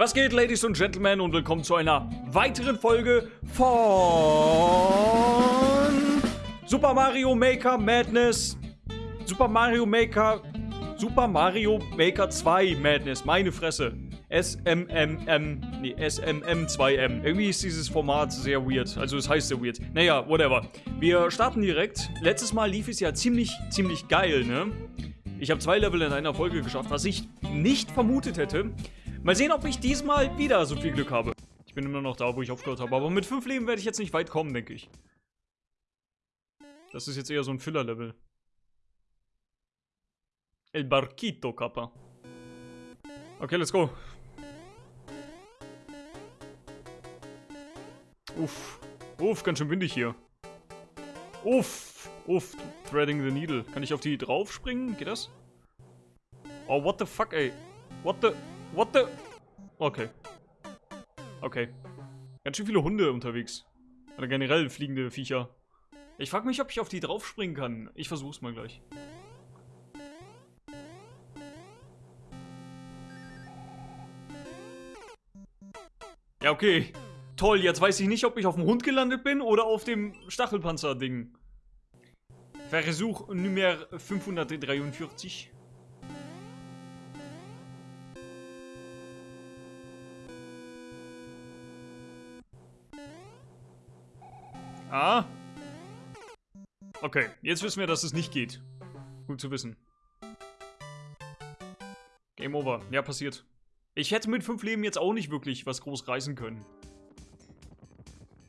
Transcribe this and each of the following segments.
Was geht, Ladies und Gentlemen, und willkommen zu einer weiteren Folge von Super Mario Maker Madness. Super Mario Maker. Super Mario Maker 2 Madness. Meine Fresse. SMMM. Nee, SMM2M. Irgendwie ist dieses Format sehr weird. Also, es heißt sehr weird. Naja, whatever. Wir starten direkt. Letztes Mal lief es ja ziemlich, ziemlich geil, ne? Ich habe zwei Level in einer Folge geschafft, was ich nicht vermutet hätte. Mal sehen, ob ich diesmal wieder so viel Glück habe. Ich bin immer noch da, wo ich aufgehört habe. Aber mit fünf Leben werde ich jetzt nicht weit kommen, denke ich. Das ist jetzt eher so ein Filler-Level. El Barquito, Kappa. Okay, let's go. Uff. Uff, ganz schön windig hier. Uff. Uff. Threading the needle. Kann ich auf die drauf springen? Geht das? Oh, what the fuck, ey. What the... What the... Okay. Okay. Ganz schön viele Hunde unterwegs. Oder generell fliegende Viecher. Ich frage mich, ob ich auf die drauf springen kann. Ich versuch's mal gleich. Ja, okay. Toll, jetzt weiß ich nicht, ob ich auf dem Hund gelandet bin oder auf dem Stachelpanzer-Ding. Versuch Nummer 543. Ah. Okay, jetzt wissen wir, dass es nicht geht. Gut zu wissen. Game over. Ja, passiert. Ich hätte mit fünf Leben jetzt auch nicht wirklich was groß reißen können.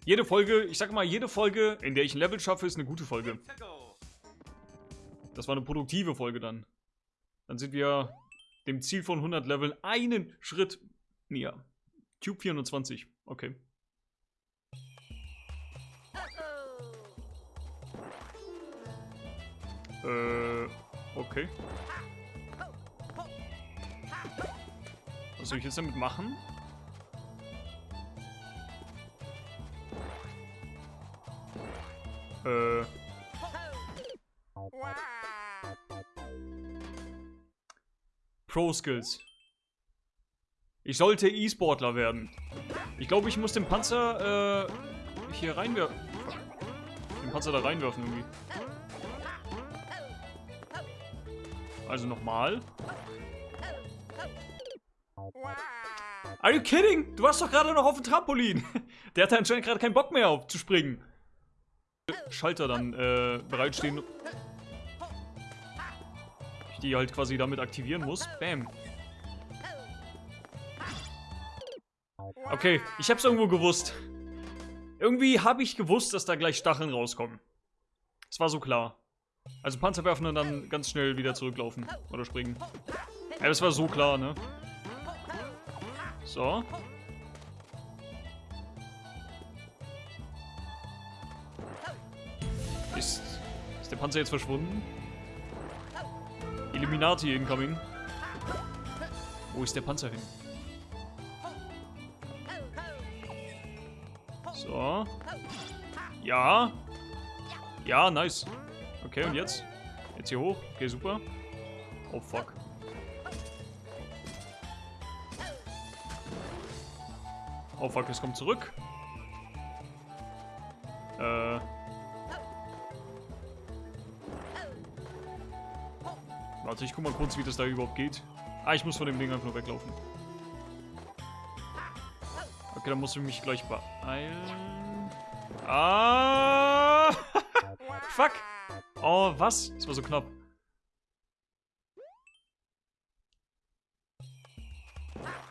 Jede Folge, ich sag mal, jede Folge, in der ich ein Level schaffe, ist eine gute Folge. Das war eine produktive Folge dann. Dann sind wir dem Ziel von 100 Leveln einen Schritt näher. Cube 420. Okay. Äh, okay. Was soll ich jetzt damit machen? Äh. Pro-Skills. Ich sollte E-Sportler werden. Ich glaube, ich muss den Panzer, äh, hier reinwerfen. Den Panzer da reinwerfen irgendwie. Also nochmal. Are you kidding? Du warst doch gerade noch auf dem Trampolin. Der hatte anscheinend gerade keinen Bock mehr auf zu springen. Schalter dann äh, bereitstehen. Ich die halt quasi damit aktivieren muss. Bam. Okay, ich hab's irgendwo gewusst. Irgendwie habe ich gewusst, dass da gleich Stacheln rauskommen. Es war so klar. Also Panzer werfen und dann ganz schnell wieder zurücklaufen. Oder springen. Ja, das war so klar, ne? So. Ist, ist der Panzer jetzt verschwunden? Illuminati incoming. Wo ist der Panzer hin? So. Ja. Ja, nice. Okay, und jetzt? Jetzt hier hoch. Okay, super. Oh, fuck. Oh, fuck, es kommt zurück. Äh... Warte, ich guck mal kurz, wie das da überhaupt geht. Ah, ich muss von dem Ding einfach nur weglaufen. Okay, dann muss ich mich gleich beeilen. Ah! Fuck! Oh, was? Das war so knapp.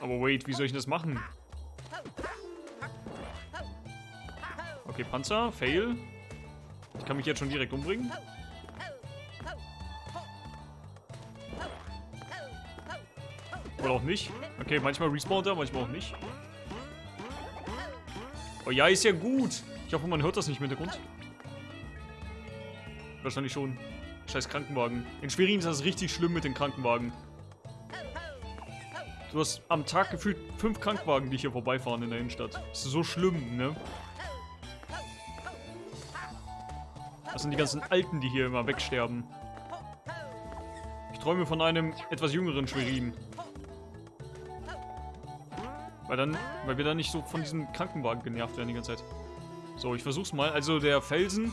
Aber wait, wie soll ich das machen? Okay, Panzer, Fail. Ich kann mich jetzt schon direkt umbringen. Oder auch nicht. Okay, manchmal respawnt er, manchmal auch nicht. Oh ja, ist ja gut. Ich hoffe, man hört das nicht im Hintergrund. Wahrscheinlich schon. Scheiß Krankenwagen. In Schwerin ist das richtig schlimm mit den Krankenwagen. Du hast am Tag gefühlt fünf Krankenwagen, die hier vorbeifahren in der Innenstadt. Das ist so schlimm, ne? Das sind die ganzen Alten, die hier immer wegsterben. Ich träume von einem etwas jüngeren Schwerin. Weil dann, weil wir dann nicht so von diesem Krankenwagen genervt werden die ganze Zeit. So, ich versuch's mal. Also der Felsen,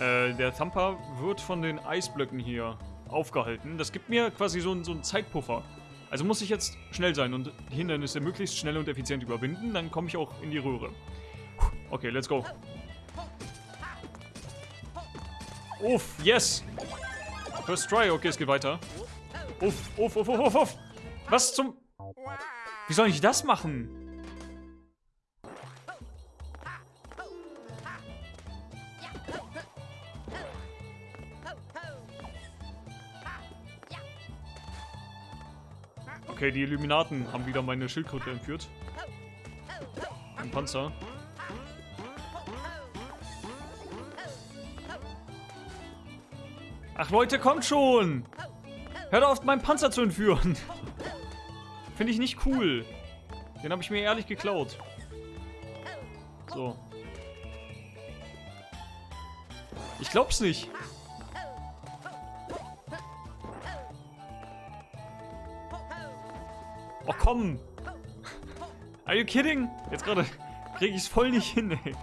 äh, der Thumper wird von den Eisblöcken hier aufgehalten. Das gibt mir quasi so, so einen Zeitpuffer. Also muss ich jetzt schnell sein und Hindernisse möglichst schnell und effizient überwinden, dann komme ich auch in die Röhre. Okay, let's go. Uff, yes! First try, okay, es geht weiter. Uff, uff, uff, uff, uff, uff. Was zum... Wie soll ich das machen? Okay, die Illuminaten haben wieder meine Schildkröte entführt. Ein Panzer. Ach Leute, kommt schon! Hört auf, meinen Panzer zu entführen! Finde ich nicht cool. Den habe ich mir ehrlich geklaut. So. Ich glaub's nicht. Oh, komm. Are you kidding? Jetzt gerade kriege ich es voll nicht hin, ey.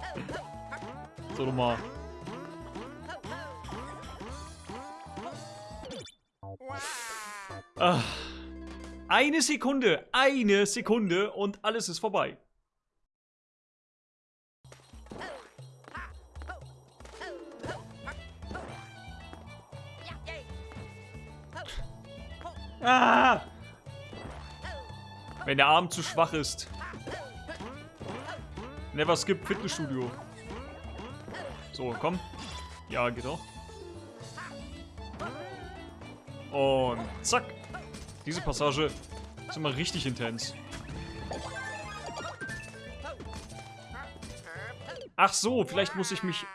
So, nochmal. Ah. Eine Sekunde, eine Sekunde und alles ist vorbei. Ah! Wenn der Arm zu schwach ist. Never skip Fitnessstudio. So, komm. Ja, geht auch. Und zack. Diese Passage ist immer richtig intens. Ach so, vielleicht muss ich mich...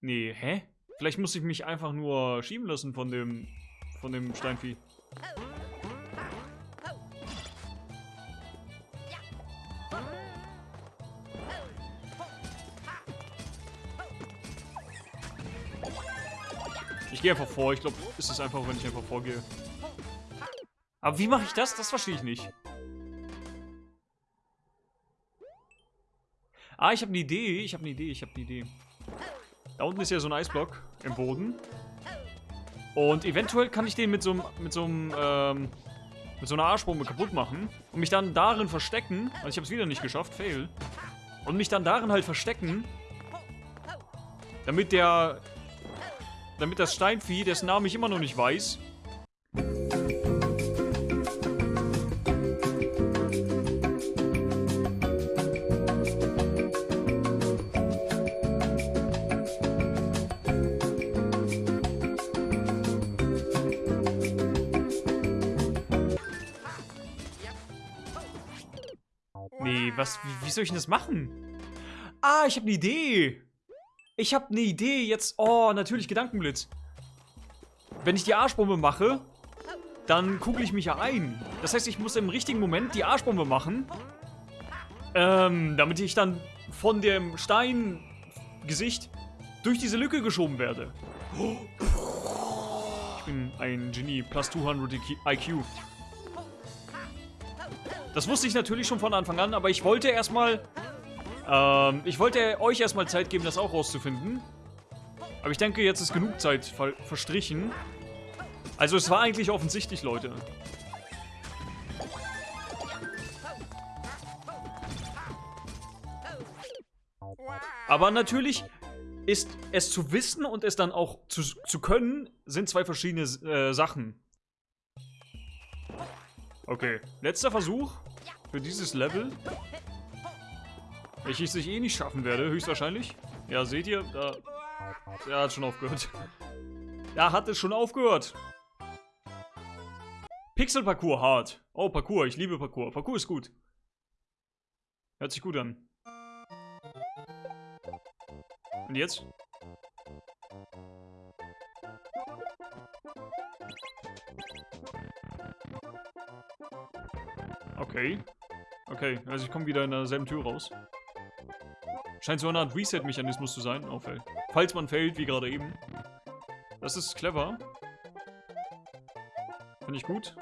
Nee, hä? Vielleicht muss ich mich einfach nur schieben lassen von dem... von dem Steinvieh. Gehe einfach vor. Ich glaube, es ist einfach, wenn ich einfach vorgehe. Aber wie mache ich das? Das verstehe ich nicht. Ah, ich habe eine Idee. Ich habe eine Idee. Ich habe eine Idee. Da unten ist ja so ein Eisblock im Boden. Und eventuell kann ich den mit so einem, mit so einem, ähm, mit so einer Arschbombe kaputt machen. Und mich dann darin verstecken. Weil ich habe es wieder nicht geschafft. Fail. Und mich dann darin halt verstecken. Damit der damit das Steinvieh, dessen Namen ich immer noch nicht weiß, Nee, was, wie, wie soll ich denn das machen? Ah, ich habe eine Idee. Ich habe eine Idee jetzt. Oh, natürlich Gedankenblitz. Wenn ich die Arschbombe mache, dann kugel ich mich ja ein. Das heißt, ich muss im richtigen Moment die Arschbombe machen. Ähm, damit ich dann von dem Steingesicht durch diese Lücke geschoben werde. Ich bin ein Genie, plus 200 IQ. Das wusste ich natürlich schon von Anfang an, aber ich wollte erstmal ähm, ich wollte euch erstmal Zeit geben, das auch rauszufinden. Aber ich denke, jetzt ist genug Zeit ver verstrichen. Also es war eigentlich offensichtlich, Leute. Aber natürlich ist es zu wissen und es dann auch zu, zu können, sind zwei verschiedene äh, Sachen. Okay, letzter Versuch für dieses Level. Welches ich eh nicht schaffen werde, höchstwahrscheinlich. Ja, seht ihr? Da, er hat schon aufgehört. Er hat es schon aufgehört. Pixel-Parcours hart. Oh, Parcours. Ich liebe Parcours. Parcours ist gut. Hört sich gut an. Und jetzt? Okay. Okay, also ich komme wieder in derselben Tür raus. Scheint so eine Art Reset-Mechanismus zu sein. Oh, fällt. Falls man fällt, wie gerade eben. Das ist clever. Finde ich gut.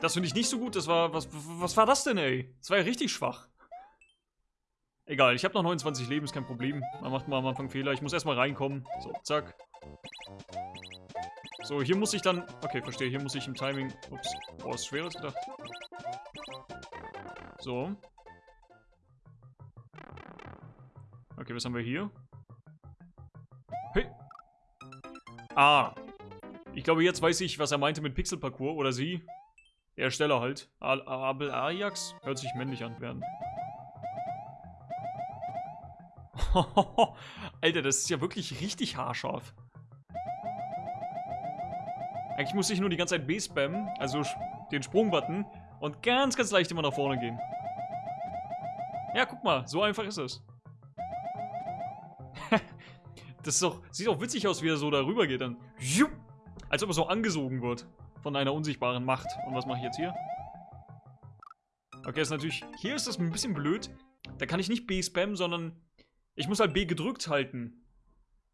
Das finde ich nicht so gut. Das war, was, was war das denn, ey? Das war ja richtig schwach. Egal, ich habe noch 29 Leben, ist kein Problem. Man macht mal am Anfang Fehler. Ich muss erstmal reinkommen. So, zack. So, hier muss ich dann... Okay, verstehe. Hier muss ich im Timing... Ups. Boah, ist schwerer als gedacht. So. Okay, was haben wir hier? Hey. Ah. Ich glaube, jetzt weiß ich, was er meinte mit Pixel-Parcours. Oder sie. Ersteller halt. Abel Ajax? Hört sich männlich an werden. Alter, das ist ja wirklich richtig haarscharf. Eigentlich muss ich nur die ganze Zeit B spammen, also den Sprungbutton, und ganz, ganz leicht immer nach vorne gehen. Ja, guck mal, so einfach ist es. das ist doch, sieht auch witzig aus, wie er so darüber geht dann. Als ob er so angesogen wird von einer unsichtbaren Macht. Und was mache ich jetzt hier? Okay, ist natürlich... Hier ist das ein bisschen blöd. Da kann ich nicht B spammen, sondern ich muss halt B gedrückt halten,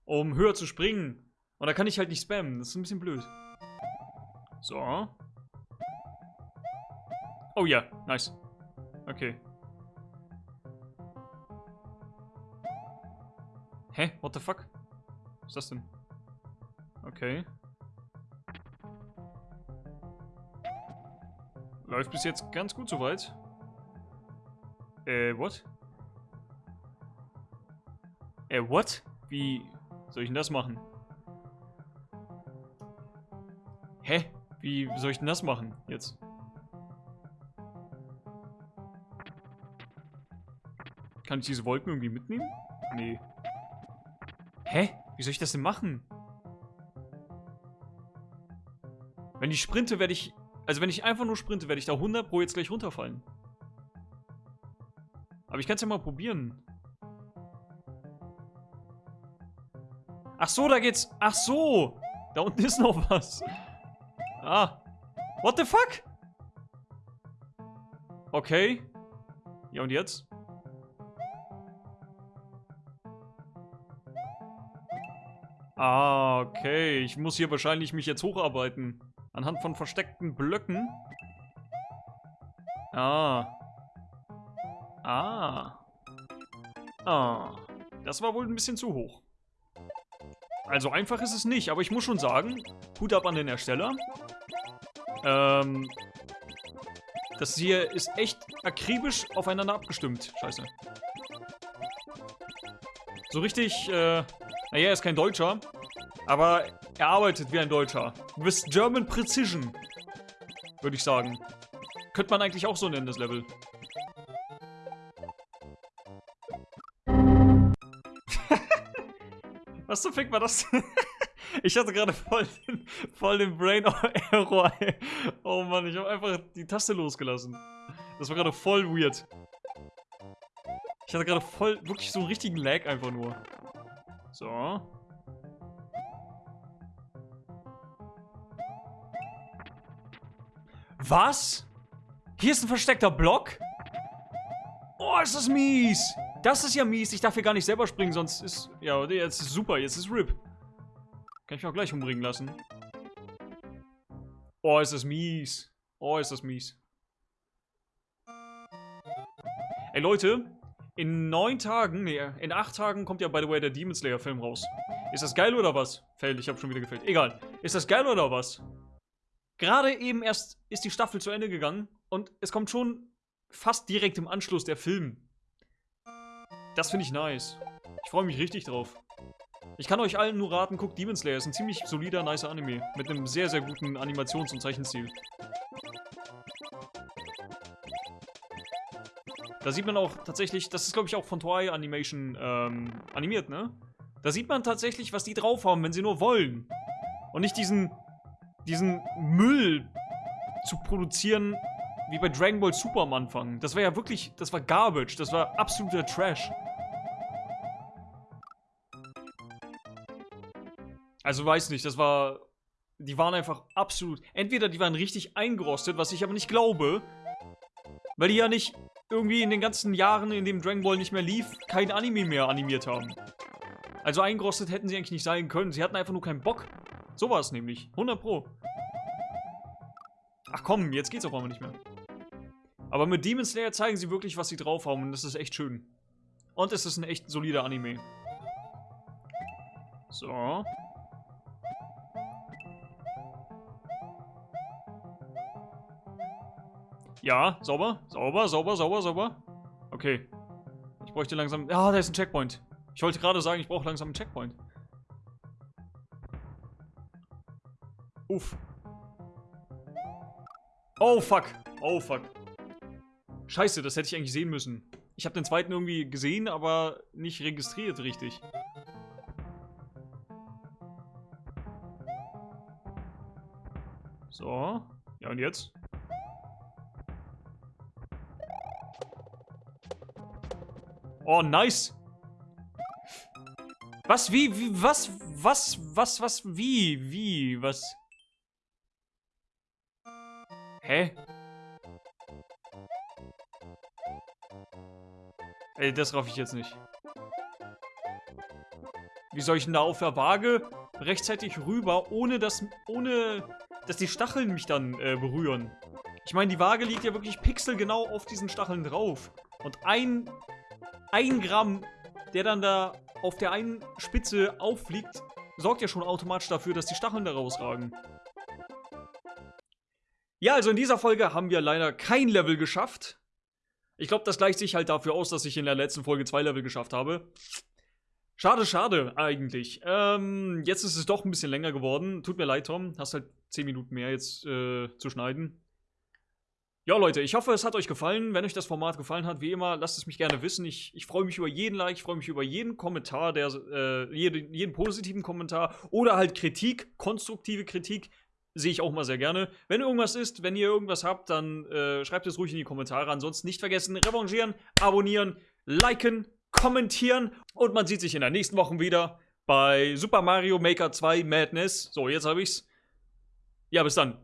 um höher zu springen. Und da kann ich halt nicht spammen. Das ist ein bisschen blöd. So. Oh ja, nice. Okay. Hä? What the fuck? Was ist das denn? Okay. Läuft bis jetzt ganz gut soweit. Äh, what? Äh, what? Wie soll ich denn das machen? Hä? Wie soll ich denn das machen jetzt? Kann ich diese Wolken irgendwie mitnehmen? Nee. Hä? Wie soll ich das denn machen? Wenn ich sprinte, werde ich... Also wenn ich einfach nur sprinte, werde ich da 100 pro jetzt gleich runterfallen. Aber ich kann es ja mal probieren. Ach so, da geht's... Ach so! Da unten ist noch was. Ah. What the fuck? Okay. Ja, und jetzt? Ah, okay. Ich muss hier wahrscheinlich mich jetzt hocharbeiten. Anhand von versteckten Blöcken. Ah. Ah. Ah. Das war wohl ein bisschen zu hoch. Also einfach ist es nicht, aber ich muss schon sagen, Hut ab an den Ersteller. Ähm, das hier ist echt akribisch aufeinander abgestimmt. Scheiße. So richtig, äh, naja, er ist kein Deutscher, aber er arbeitet wie ein Deutscher. With German Precision, würde ich sagen. Könnte man eigentlich auch so nennen, das Level. Was zum Fick war das? ich hatte gerade voll, den, voll den Brain Error. Oh Mann, ich habe einfach die Taste losgelassen. Das war gerade voll weird. Ich hatte gerade voll, wirklich so einen richtigen Lag einfach nur. So. Was? Hier ist ein versteckter Block? Oh, ist das mies. Das ist ja mies. Ich darf hier gar nicht selber springen, sonst ist... Ja, jetzt ist super. Jetzt ist RIP. Kann ich mich auch gleich umbringen lassen. Oh, ist das mies. Oh, ist das mies. Ey, Leute. In neun Tagen, nee, in acht Tagen kommt ja, by the way, der Demon Slayer Film raus. Ist das geil oder was? Fail, ich habe schon wieder gefällt. Egal. Ist das geil oder was? Gerade eben erst ist die Staffel zu Ende gegangen und es kommt schon fast direkt im Anschluss der Film. Das finde ich nice. Ich freue mich richtig drauf. Ich kann euch allen nur raten, guckt Demon Slayer. Ist ein ziemlich solider, nicer Anime. Mit einem sehr, sehr guten Animations- und Zeichenstil. Da sieht man auch tatsächlich, das ist glaube ich auch von Toei Animation ähm, animiert, ne? Da sieht man tatsächlich, was die drauf haben, wenn sie nur wollen. Und nicht diesen, diesen Müll zu produzieren, wie bei Dragon Ball Super am Anfang. Das war ja wirklich, das war Garbage, das war absoluter Trash. Also weiß nicht, das war... Die waren einfach absolut... Entweder die waren richtig eingerostet, was ich aber nicht glaube. Weil die ja nicht irgendwie in den ganzen Jahren, in dem Dragon Ball nicht mehr lief, kein Anime mehr animiert haben. Also eingerostet hätten sie eigentlich nicht sein können. Sie hatten einfach nur keinen Bock. So war es nämlich. 100 Pro. Ach komm, jetzt geht's auf einmal nicht mehr. Aber mit Demon Slayer zeigen sie wirklich, was sie drauf haben und das ist echt schön. Und es ist ein echt solider Anime. So. Ja, sauber, sauber, sauber, sauber, sauber. Okay. Ich bräuchte langsam... Ah, da ist ein Checkpoint. Ich wollte gerade sagen, ich brauche langsam einen Checkpoint. Uff. Oh, fuck. Oh, fuck. Scheiße, das hätte ich eigentlich sehen müssen. Ich habe den zweiten irgendwie gesehen, aber nicht registriert richtig. So. Ja, und jetzt? Oh, nice. Was, wie, wie, was, was, was, was, wie, wie, was? Hä? Ey, das raff ich jetzt nicht. Wie soll ich denn da auf der Waage rechtzeitig rüber, ohne dass, ohne, dass die Stacheln mich dann äh, berühren? Ich meine, die Waage liegt ja wirklich pixelgenau auf diesen Stacheln drauf. Und ein, ein Gramm, der dann da auf der einen Spitze auffliegt, sorgt ja schon automatisch dafür, dass die Stacheln da rausragen. Ja, also in dieser Folge haben wir leider kein Level geschafft. Ich glaube, das gleicht sich halt dafür aus, dass ich in der letzten Folge zwei Level geschafft habe. Schade, schade, eigentlich. Ähm, jetzt ist es doch ein bisschen länger geworden. Tut mir leid, Tom. Hast halt 10 Minuten mehr jetzt äh, zu schneiden. Ja, Leute, ich hoffe, es hat euch gefallen. Wenn euch das Format gefallen hat, wie immer, lasst es mich gerne wissen. Ich, ich freue mich über jeden Like, ich freue mich über jeden Kommentar, der, äh, jeden, jeden positiven Kommentar oder halt Kritik, konstruktive Kritik. Sehe ich auch mal sehr gerne. Wenn irgendwas ist, wenn ihr irgendwas habt, dann äh, schreibt es ruhig in die Kommentare. Ansonsten nicht vergessen, revanchieren, abonnieren, liken, kommentieren. Und man sieht sich in der nächsten Woche wieder bei Super Mario Maker 2 Madness. So, jetzt habe ich's. Ja, bis dann.